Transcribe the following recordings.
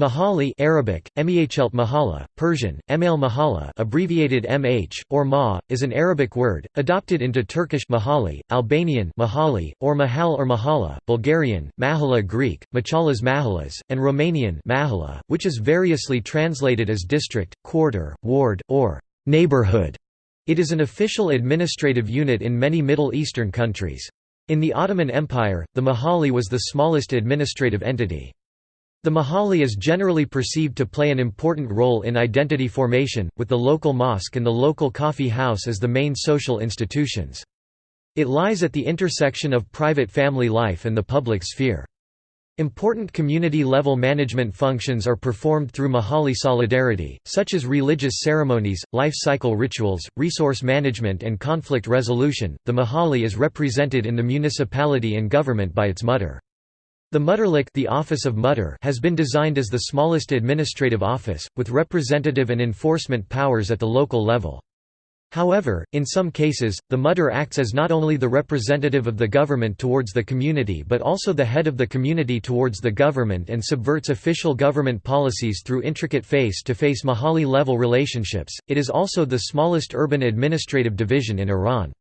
Mahalle Arabic, Emiachelt Mahala, Persian, Email Mahala abbreviated MH, or Ma, is an Arabic word, adopted into Turkish Mahalle, Albanian Mahali, or Mahal or Mahala, Bulgarian, Mahala Greek, Machalas Mahalas, and Romanian Mahala, which is variously translated as district, quarter, ward, or neighborhood. It is an official administrative unit in many Middle Eastern countries. In the Ottoman Empire, the Mahalle was the smallest administrative entity. The Mahalle is generally perceived to play an important role in identity formation, with the local mosque and the local coffee house as the main social institutions. It lies at the intersection of private family life and the public sphere. Important community-level management functions are performed through Mahalle solidarity, such as religious ceremonies, life cycle rituals, resource management and conflict resolution. The Mahalle is represented in the municipality and government by its muhtar. The Muhtarlık the office of Muhtar has been designed as the smallest administrative office, with representative and enforcement powers at the local level. However, in some cases, the Muhtar acts as not only the representative of the government towards the community but also the head of the community towards the government and subverts official government policies through intricate face-to-face Mahalle-level relationships. It is also the smallest urban administrative division in Iran.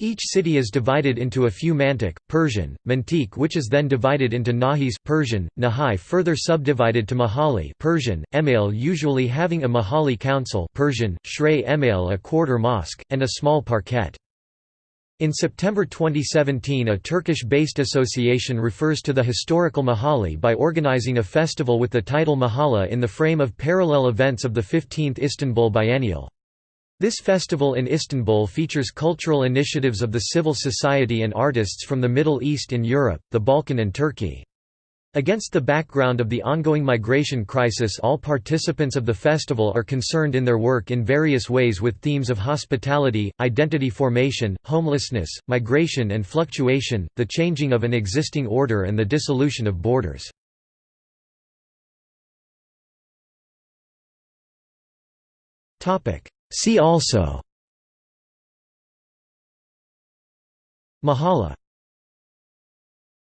Each city is divided into a few mantic, Persian, mantik which is then divided into nahis Persian, nahai further subdivided to mahalle Persian, email usually having a mahalle council Persian, shrey email a quarter mosque, and a small parquet. In September 2017 a Turkish-based association refers to the historical Mahalle by organizing a festival with the title Mahala in the frame of parallel events of the 15th Istanbul Biennial. This festival in Istanbul features cultural initiatives of the civil society and artists from the Middle East and Europe, the Balkan and Turkey. Against the background of the ongoing migration crisis all participants of the festival are concerned in their work in various ways with themes of hospitality, identity formation, homelessness, migration and fluctuation, the changing of an existing order and the dissolution of borders. See also. Mahala